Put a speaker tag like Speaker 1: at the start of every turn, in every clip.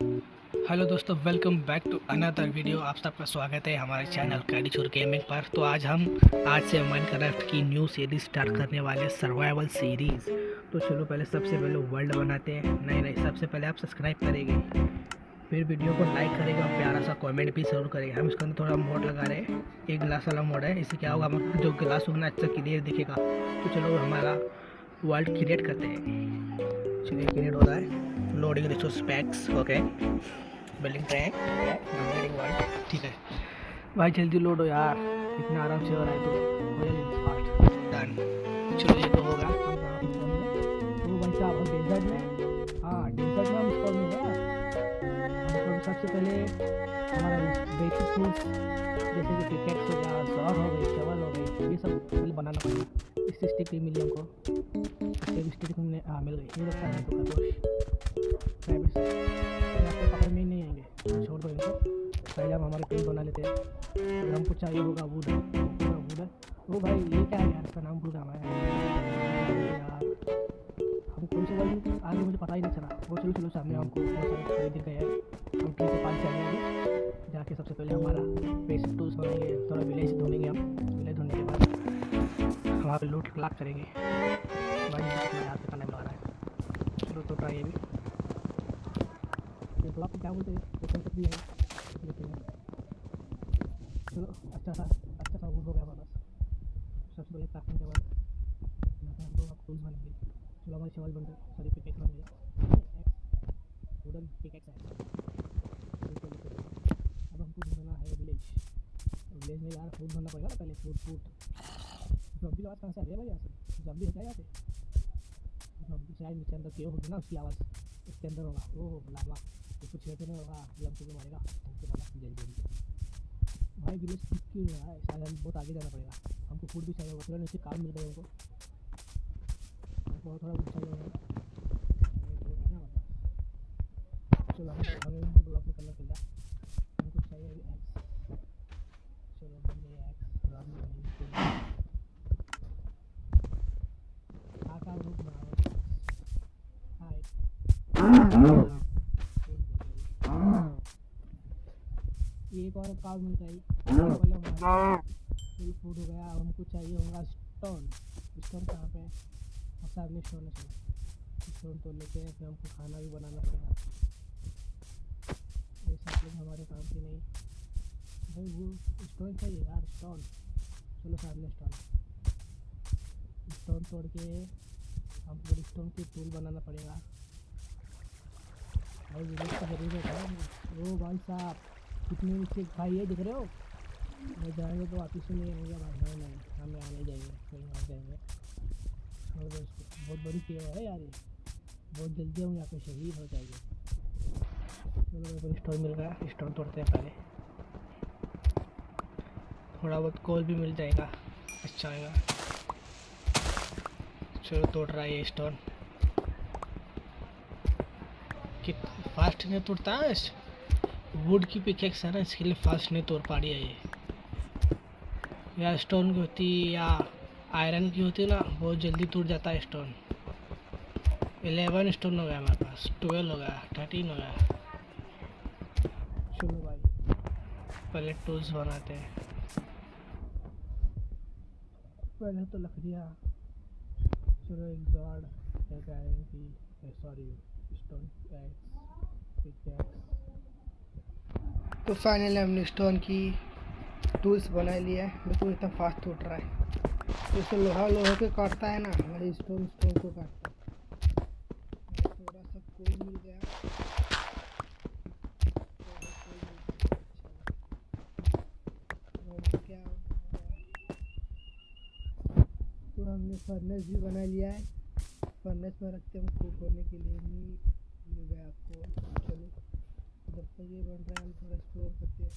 Speaker 1: Hello दोस्तों welcome back to another video आप सबका स्वागत है हमारे चैनल कैडी चोर गेमिंग पर। तो आज हम, आज से माइनक्राफ्ट की न्यू सीरीज़ स्टार्ट करने वाले सर्वाइवल सीरीज़ तो चलो पहले सबसे पहले वर्ल्ड बनाते हैं। नहीं नहीं, सबसे पहले आप सब्सक्राइब करेंगे। फिर वीडियो को लाइक करेगा और प्यारा सा कमेंट भी ज़रूर करेगा। हम इसके अंदर थोड़ा मोड लगा रहे हैं। एक गिलास वाला मोड है। इससे क्या होगा, हम जो गिलास होगा अच्छा क्लियर दिखेगा। तो चलो हमारा वर्ल्ड क्रिएट करते हैं। चलिए क्रिएट हो रहा है। Loading resource packs okay building tank building world ठीक है। भाई, जल्दी लोड हो यार। इतना आराम से हो रहा है तो डन चलो, ये तो होगा। हाँ। डेजर्ट में हम स्पॉन हमको सबसे पहले हमारा बेसिक जैसे कि पिकेट्स हो गया सॉर हो गई शवल हो गई, ये सब बनाना पड़ेगा। स्टिक भी मिली हमको भी स्टिक मिलने हाँ मिल गई है तो कादोश आपको ही नहीं आएँगे छोड़ दो इनको पहले हम हमारे पेज बना लेते हैं हमको चाहिए होगा वुड है वो भाई ये क्या है यार इसका नाम भूल रहा है हम कौन से वर्ड आगे मुझे पता ही नहीं चला वो चलो चलो सामने हमको बहुत सारे खरीद गए हैं हम ट्री के पास जाएँगे जाके सबसे पहले हमारा बेसिक टूल्स बनाएँगे थोड़ा विलेज ढूंढेंगे हम विलेज ढूँढने के बाद वहाँ पे लूट क्लाक करेंगे। भाई टाइम लगा रहा है। चलो तो ट्राई भी ब्लॉक क्या बोलते हैं? लेकिन चलो अच्छा सा अच्छा सा वुड हो गया पास सबसे पहले यहाँ बनेंगे। चलो, हमारे बन गए पिकेक्स बन गए वुडन पिकेक्स है। अब हमको ढूंढना है विलेज विलेज में यार फ़ूड ढूंढना पड़ेगा पहले फ़ूड फ़ूड जॉम्बी आवाज़ कहाँ से आ रही है भाई यहाँ से जॉम्बी है यहाँ पे जॉम्बी शायद नीचे अंदर क्यों होगी ना उसकी आवाज़ इसके अंदर होगा ओह लावा उसको छेड़ते नहीं होगा ये हमको मारेगा हमको मारा जल्दी जल्दी भाई विलेज दिख क्यों नहीं है शायद हम बहुत आगे जाना पड़ेगा हमको फ़ूड भी चाहिए होगा थोड़ा नीचे काम मिल गया हमको हमको थोड़ा कुछ चाहिए होगा चलो हमें उनको ब्लॉक में करना पड़ेगा हमको चाहिए चलो हमने एक्स रन एक और काम मिल गई फ़ूड हो। गया हमको चाहिए होगा स्टोन स्टोन कहाँ पे और सामने स्टोन है। स्टोन तो लेते हैं फिर हमको खाना भी बनाना पड़ेगा। ये सब लोग हमारे काम की नहीं। भाई वो स्टोन चाहिए यार स्टोन चलो सामने स्टोन स्टोन तोड़ के हमको स्टोन की टूल बनाना पड़ेगा। भाई विलेज की ज़रूरत है। ओ भाई साहब, कितने नीचे भाई ये दिख रहे हो? मैं जाएँगे तो वापिस से नहीं आएँगे भाई। नहीं नहीं, हमें आने जाएँगे कहीं और जाएँगे। छोड़ दो इसको बहुत बड़ी सेवा है यार ये। बहुत जल्दी हम यहाँ पे शहीद हो जाएँगे। चलो, मेरे को स्टोन मिल गया। स्टोन तोड़ते हैं पहले। थोड़ा बहुत कोल भी मिल जाएगा। अच्छा आएगा। चलो, तोड़ रहा है ये स्टोन। कि फास्ट नहीं तोड़ता वुड की पिकेक्स है ना, इसके लिए फास्ट नहीं तोड़ पा रही है ये। या स्टोन की होती या आयरन की होती ना, बहुत जल्दी टूट जाता है स्टोन एलेवन स्टोन हो गया हमारे पास ट्वेल्व हो गया थर्टीन हो गया। चलो भाई, पहले टूल्स बनाते हैं। पहले तो लकड़ियाँ चलो एक जॉड सॉरी स्टोन पिकेक्स तो फाइनली हमने स्टोन की टूल्स बना लिया है, बिल्कुल इतना फास्ट टूट रहा है। जैसे लोहा, लोहे के काटता है ना, हमारे स्टोन स्टोन को काटता है। थोड़ा सा कोल मिल गया। तो हमने फर्नेस भी बना लिया है। फर्नेस में रखते हैं कुक होने के लिए। मीट मिल गया आपको चलो जब तक ये बन रहा है थोड़ा स्टोर करते हैं।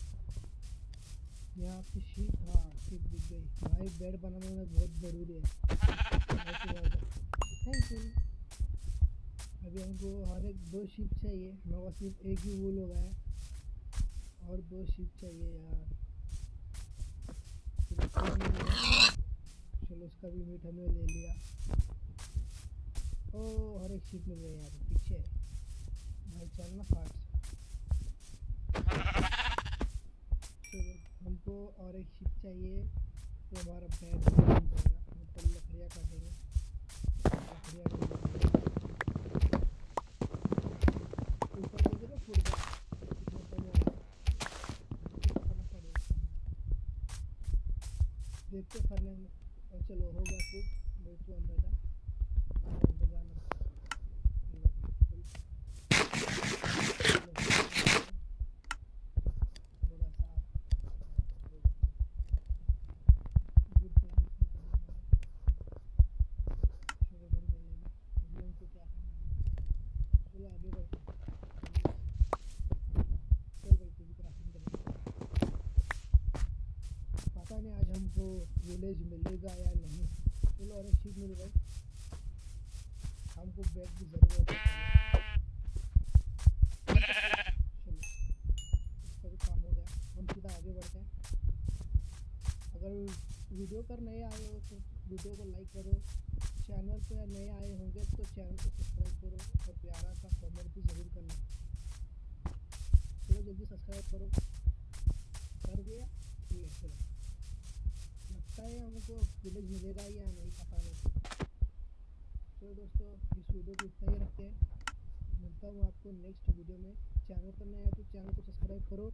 Speaker 1: यहाँ पे शीट हाँ शीट दिख गई। भाई बेड बनाने में बहुत ज़रूरी है। थैंक यू अभी हमको हर एक दो शीट चाहिए। हमारे पास सिर्फ़ एक ही वूल हो गया है। और दो शीट चाहिए यार। गया। चलो उसका भी मीट हमने ले लिया। ओ हर एक शीट मिल गई यहाँ पे पीछे। भाई चल ना फास्ट
Speaker 2: और एक शिप चाहिए तो हमारा बैग मतलब लकड़ियाँ है करना पड़ेगा देखते चलो, हो गया कुक मैं तो अंदर जा अंदर जाना थोड़ा सा गुड प्लान चलो बन गई है अभी हमको क्या करना है चलो आगे बढ़ चल भाई तू भी क्राफ्टिंग कर पता नहीं आज हमको विलेज मिलेगा या नहीं चलो अरे शिप मिल गई हमको बैग की ज़रूरत है। आगे बढ़ते हैं। अगर वीडियो पर नए आए हो तो वीडियो को लाइक करो। चैनल पे नए आए होंगे तो चैनल को सब्सक्राइब करो और प्यारा सा कमेंट भी ज़रूर करना। चलो जल्दी सब्सक्राइब करो। कर दिया? लगता है हमको विलेज मिलेगा या नहीं पता नहीं चलो दोस्तों इस वीडियो को इतना ही रखते हैं मिलता हूँ आपको नेक्स्ट वीडियो में चैनल पर नया तो चैनल को सब्सक्राइब करो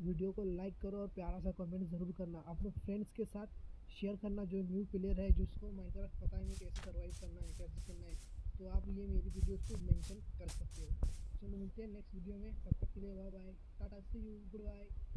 Speaker 2: वीडियो को लाइक करो और प्यारा सा कमेंट ज़रूर करना अपने फ्रेंड्स के साथ शेयर करना जो न्यू प्लेयर है जिसको माइनक्राफ्ट पता नहीं कैसे सर्वाइव करना है कैसे करना है तो आप ये मेरी वीडियोस को मेंशन कर सकते हो चलो मिलते हैं नेक्स्ट वीडियो में तब तक के लिए bye bye tata see you good bye